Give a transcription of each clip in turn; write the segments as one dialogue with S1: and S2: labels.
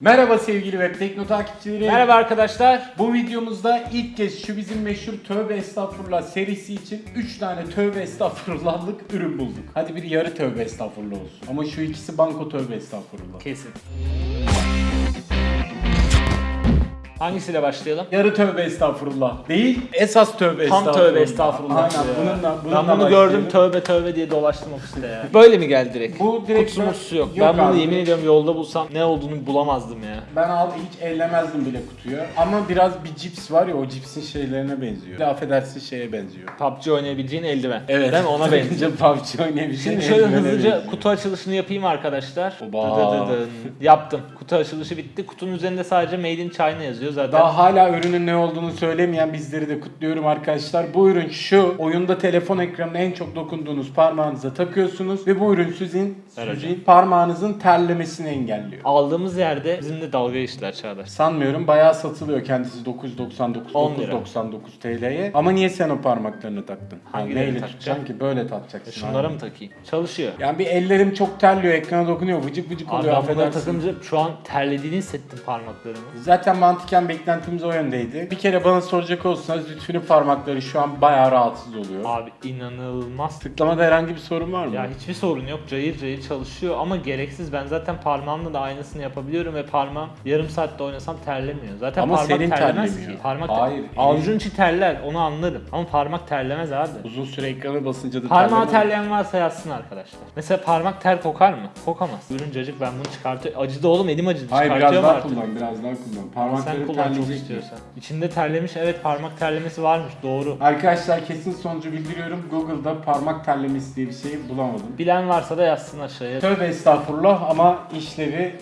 S1: Merhaba sevgili Web Tekno takipçileri.
S2: Merhaba arkadaşlar.
S1: Bu videomuzda ilk kez şu bizim meşhur tövbe estağfurullah serisi için 3 tane tövbe estağfurullahlık ürün bulduk. Hadi bir yarı tövbe estağfurullah olsun. Ama şu ikisi banko tövbe estağfurullah.
S2: Kesin. Hangisiyle başlayalım?
S1: Yarı tövbe estağfurullah değil, esas tövbe
S2: Tam
S1: estağfurullah.
S2: tövbe estağfurullah.
S1: Aynen
S2: ya.
S1: bununla, bununla
S2: ben bunu gördüm tövbe tövbe diye dolaştım ofiste ya. Böyle mi geldi direkt?
S1: Bu direkt
S2: Kutusu mutusu yok.
S1: Yok
S2: ben bunu
S1: abi.
S2: yemin ediyorum yolda bulsam ne olduğunu bulamazdım ya.
S1: Ben al hiç ellemezdim bile kutuyu. Ama biraz bir cips var ya o cipsin şeylerine benziyor. Affedersin şeye benziyor.
S2: PUBG oynayabileceğin eldiven.
S1: Evet.
S2: Değil mi? Ona benziyor.
S1: PUBG oynayabileceğin
S2: Şimdi şöyle hızlıca
S1: benziyor.
S2: kutu açılışını yapayım arkadaşlar.
S1: Oba.
S2: Dıdıdıdın. Yaptım. Kutu açılışı bitti. Kutunun üzerinde sadece Made in China yazıyor zaten.
S1: Daha hala ürünün ne olduğunu söylemeyen bizleri de kutluyorum arkadaşlar. Bu ürün şu. Oyunda telefon ekranına en çok dokunduğunuz parmağınıza takıyorsunuz ve bu ürün sizin,
S2: Evet
S1: sizin parmağınızın terlemesini engelliyor.
S2: Aldığımız yerde bizimle dalga geçtiler Çağdaş.
S1: Sanmıyorum bayağı satılıyor kendisi 999
S2: 10 lira.
S1: 999 TL'ye. Ama niye sen o parmaklarını taktın?
S2: Hangilerini
S1: Neyle
S2: takacağım?
S1: tutacaksın ki? Böyle takacaksın.
S2: Şunlara
S1: abi.
S2: mı takayım? Çalışıyor.
S1: Yani bir ellerim çok terliyor, ekrana dokunuyor, vıcık vıcık
S2: Abi
S1: oluyor
S2: ben bunları
S1: affedersin.
S2: takınca şu an terlediğini hissettim parmaklarımı.
S1: Zaten mantıken beklentimiz o yöndeydi. Bir kere bana soracak olsanız Lütfü'nün parmakları şu an bayağı rahatsız oluyor.
S2: Abi inanılmaz.
S1: Tıklamada herhangi bir sorun var mı?
S2: Ya hiçbir sorun yok. Cayır cayır çalışıyor ama gereksiz. Ben zaten parmağımla da aynısını yapabiliyorum ve parmağım yarım saatte oynasam terlemiyor. Zaten
S1: Ama
S2: parmak
S1: senin
S2: terlemez
S1: terlemiyor.
S2: ki. Parmak
S1: Hayır,
S2: Avucun içi terler onu anlarım. Ama parmak terlemez abi.
S1: Uzun süre ekrana basınca da
S2: Parmağı terleyen varsa yazsın arkadaşlar. Mesela parmak ter kokar mı? Kokamaz. Ürün cacık ben bunu çıkartıyorum. Acıdı oğlum elim acıdı.
S1: Hayır biraz
S2: Çıkartıyorum
S1: daha
S2: artık.
S1: kullan, biraz daha kullan. Parmakları
S2: kullan çok
S1: terleyecek.
S2: istiyorsan. İçinde terlemiş evet parmak terlemesi varmış doğru.
S1: Arkadaşlar kesin sonucu bildiriyorum. Google'da parmak terlemesi diye bir şey bulamadım.
S2: Bilen varsa da yazsın aşağıya.
S1: Tövbe estağfurullah ama işlevi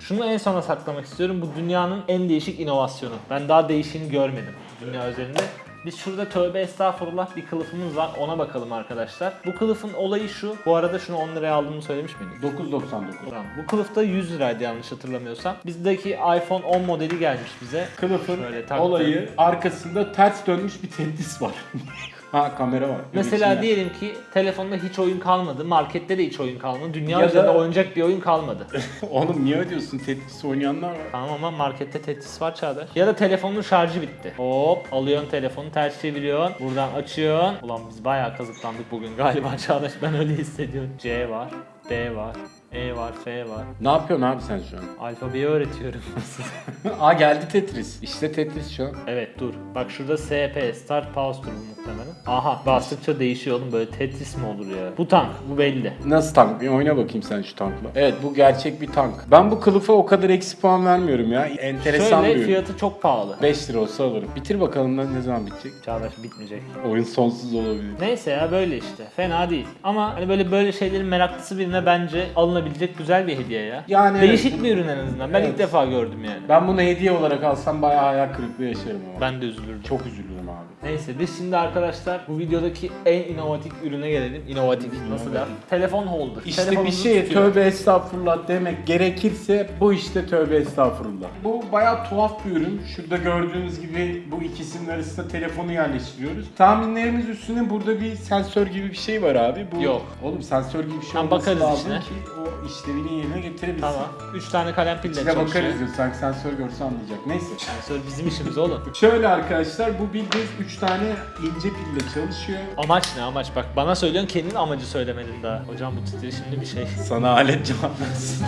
S2: Şunu en sona saklamak istiyorum. Bu dünyanın en değişik inovasyonu. Ben daha değişini görmedim dünya üzerinde. Biz şurada tövbe estağfurullah bir kılıfımız var. Ona bakalım arkadaşlar. Bu kılıfın olayı şu. Bu arada şunu 10 liraya aldığımı söylemiş miydim?
S1: 9.99.
S2: Tamam. Bu kılıfta 100 liraydı yanlış hatırlamıyorsam. Bizdeki iPhone 10 modeli gelmiş bize.
S1: Kılıfın
S2: Şöyle taktım.
S1: olayı arkasında ters dönmüş bir tetris var. ha kamera var.
S2: Mesela diyelim ki telefonda hiç oyun kalmadı. Markette de hiç oyun kalmadı. Dünya
S1: Ya da-
S2: üzerinde oynayacak bir oyun kalmadı.
S1: Oğlum niye ödüyorsun tetris oynayanlar var.
S2: Tamam ama markette Tetris var Çağdaş. Ya da telefonun şarjı bitti. Hop alıyorsun telefonu ters çeviriyorsun. Buradan açıyorsun. Ulan biz bayağı kazıklandık bugün galiba Çağdaş. Ben öyle hissediyorum. C var. B var. E var. F var.
S1: Ne yapıyorsun abi sen şu an?
S2: Alfabeyi öğretiyorum.
S1: Aa geldi Tetris. İşte Tetris şu an.
S2: evet dur. Bak şurada SP Start Pause turu muhtemelen. Aha bastıkça değişiyor oğlum böyle Tetris mi olur ya? Bu tank bu belli.
S1: Nasıl tank? Bir oyna bakayım sen şu tankla. Evet bu gerçek bir tank. Ben bu kılıfa o kadar eksi puan vermiyorum ya. Enteresan bir
S2: Şöyle
S1: ürün.
S2: fiyatı çok pahalı.
S1: 5 lira olsa alırım. Bitir bakalım lan ne zaman bitecek?
S2: Çağdaş bitmeyecek.
S1: Oyun sonsuz olabilir.
S2: Neyse ya böyle işte. Fena değil. Ama hani böyle böyle şeylerin meraklısı birine bence alınabilecek güzel bir hediye ya.
S1: Yani
S2: Değişik
S1: evet,
S2: bir ürün en azından. Ben
S1: Evet.
S2: ilk defa gördüm yani.
S1: Ben bunu hediye olarak alsam bayağı hayal kırıklığı yaşarım ama.
S2: Ben de üzülürdüm.
S1: Çok üzülürüm abi.
S2: Neyse biz şimdi arkadaşlar bu videodaki en inovatif ürüne gelelim. İnovatif nasıl der? Telefon holder.
S1: İşte bir
S2: Telefonunuzu
S1: şeye
S2: tutuyor.
S1: tövbe estağfurullah demek gerekirse bu işte tövbe estağfurullah. Bu bayağı tuhaf bir ürün. Şurada gördüğünüz gibi bu ikisinin arasında telefonu yerleştiriyoruz. Tahminlerimiz üstüne burada bir sensör gibi bir şey var abi. Bu,
S2: Yok.
S1: Oğlum sensör gibi bir şey
S2: Tamam,
S1: olması
S2: bakarız
S1: lazım
S2: içine.
S1: ki o işlevini yerine getirebilsin.
S2: Tamam. 3 tane kalem pille
S1: İçine
S2: çalışıyor.
S1: bakarız diyor. Sanki sensör görse anlayacak. Neyse.
S2: Sensör bizim işimiz oğlum.
S1: Şöyle arkadaşlar bu bildiğiniz 3 tane ince pille çalışıyor.
S2: Amaç ne amaç? Bak bana söylüyorsun kendin amacı söylemedin daha. Hocam bu titreşimli bir şey.
S1: Sana alet cevap versin.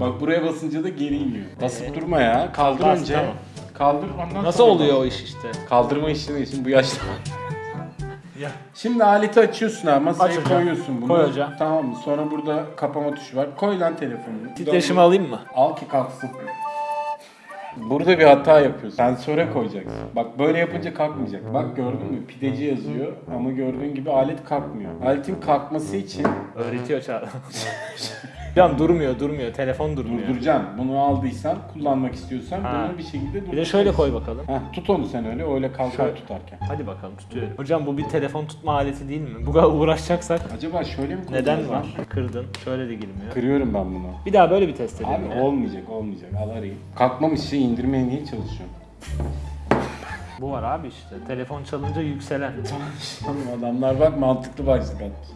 S1: Bak buraya basınca da geri iniyor. Basıp
S2: Ee?
S1: durma ya. Kaldır
S2: Bas,
S1: önce.
S2: tamam.
S1: Kaldır ondan
S2: Nasıl
S1: sonra
S2: oluyor o iş işte?
S1: Kaldırma işlemi için bu yaşta.
S2: Ya.
S1: Şimdi aleti açıyorsun ha masaya
S2: Aç
S1: koyuyorsun bunu.
S2: Koy hocam.
S1: Tamam mı? Sonra burada kapama tuşu var. Koy lan telefonunu.
S2: Titreşimi alayım mı?
S1: Al ki kalksın. Burada bir hata yapıyorsun. Sensöre koyacaksın. Bak böyle yapınca kalkmayacak. Bak gördün mü? Pideci yazıyor ama gördüğün gibi alet kalkmıyor. Aletin kalkması için
S2: Öğretiyor Çağrı. Hocam durmuyor durmuyor. Telefon durmuyor.
S1: durduracaksın. Bunu aldıysan, kullanmak istiyorsan
S2: Ha.
S1: bunu bir şekilde
S2: Bir de şöyle koy bakalım.
S1: Heh, tut onu sen öyle, öyle kalkar
S2: Şöyle.
S1: tutarken.
S2: Hadi bakalım tutuyorum. Hocam bu bir telefon tutma aleti değil mi? Bu kadar uğraşacaksak
S1: Acaba şöyle mi koyacağız
S2: neden
S1: lan?
S2: var? Kırdın. Şöyle de girmiyor.
S1: Kırıyorum ben bunu.
S2: Bir daha böyle bir test edelim
S1: Abi
S2: ya.
S1: olmayacak, olmayacak. Al arayayım. Kalkmamış şey indirmeye niye çalışıyorsun?
S2: Bu var abi işte. Telefon çalınca yükselen.
S1: Oğlum adamlar bak mantıklı başlık atmış.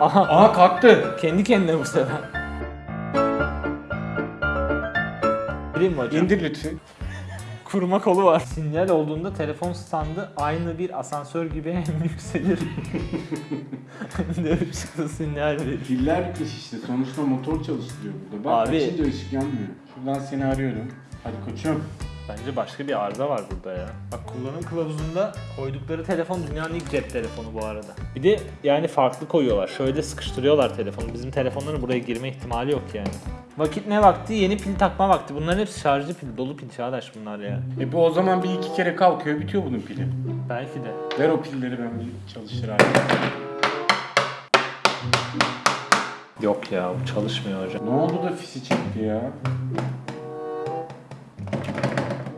S2: Aha
S1: Aha kalktı.
S2: kendi kendine bu sefer. Bileyim mi hocam?
S1: İndir lütfen.
S2: Kurma kolu var. Sinyal olduğunda telefon standı aynı bir asansör gibi hem yükselir. hem de ışıklı sinyal verir.
S1: Piller bitmiş işte. Sonuçta motor çalıştırıyor burada. Bak
S2: Abi.
S1: açınca ışık yanmıyor. Şuradan seni arıyorum. Hadi koçum.
S2: Bence başka bir arıza var burada ya. Bak kullanım kılavuzunda koydukları telefon dünyanın ilk cep telefonu bu arada. Bir de yani farklı koyuyorlar. Şöyle sıkıştırıyorlar telefonu. Bizim telefonların buraya girme ihtimali yok yani. Vakit ne vakti? Yeni pil takma vakti. Bunların hepsi şarjlı pil, dolu pil çağdaş bunlar ya.
S1: E bu o zaman bir iki kere kalkıyor bitiyor bunun pili.
S2: Belki de.
S1: Ver o pilleri ben bir çalıştır abi.
S2: Yok ya bu çalışmıyor hocam.
S1: Ne oldu da fisi çekti ya?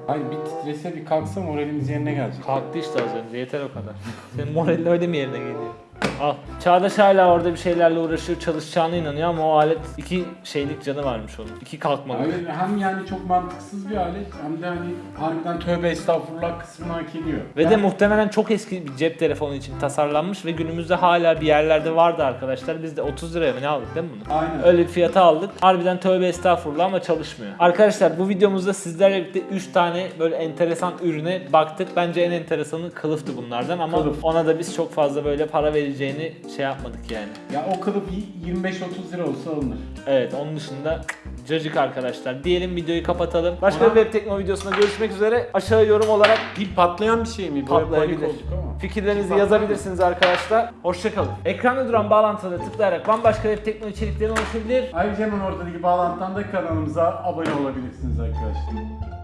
S1: Hayır bir titrese bir kalksa moralimiz yerine gelecek.
S2: Kalktı işte az önce yeter o kadar. Senin moralin öyle mi yerine geliyor? Al. Çağdaş hala orada bir şeylerle uğraşıyor, çalışacağına inanıyor ama o alet iki şeylik canı varmış onun. İki kalkmalık.
S1: Hayır hem yani çok mantıksız bir alet hem de hani harbiden tövbe estağfurullah kısmını hak ediyor.
S2: Ve de
S1: Ben-
S2: muhtemelen çok eski bir cep telefonu için tasarlanmış ve günümüzde hala bir yerlerde vardı arkadaşlar. Biz de 30 liraya mı ne aldık değil mi bunu?
S1: Aynen.
S2: Öyle bir fiyata aldık. Harbiden tövbe estağfurullah ama çalışmıyor. Arkadaşlar bu videomuzda sizlerle birlikte 3 tane böyle enteresan ürüne baktık. Bence en enteresanı kılıftı bunlardan ama
S1: Kılıf.
S2: ona da biz çok fazla böyle para vereceğini şey yapmadık yani.
S1: Ya o kılıf y- 25-30 lira olsa alınır.
S2: Evet onun dışında cacık arkadaşlar. Diyelim videoyu kapatalım. Başka
S1: Ama-
S2: bir web tekno videosunda görüşmek üzere. Aşağı yorum olarak
S1: Pil patlayan bir şey mi? Böyle
S2: patlayabilir.
S1: ama.
S2: Fikirlerinizi yazabilirsiniz arkadaşlar. Hoşçakalın. Ekranda duran bağlantılara tıklayarak bambaşka web tekno içeriklerine ulaşabilir.
S1: Ayrıca hemen ortadaki bağlantıdan da kanalımıza abone olabilirsiniz arkadaşlar.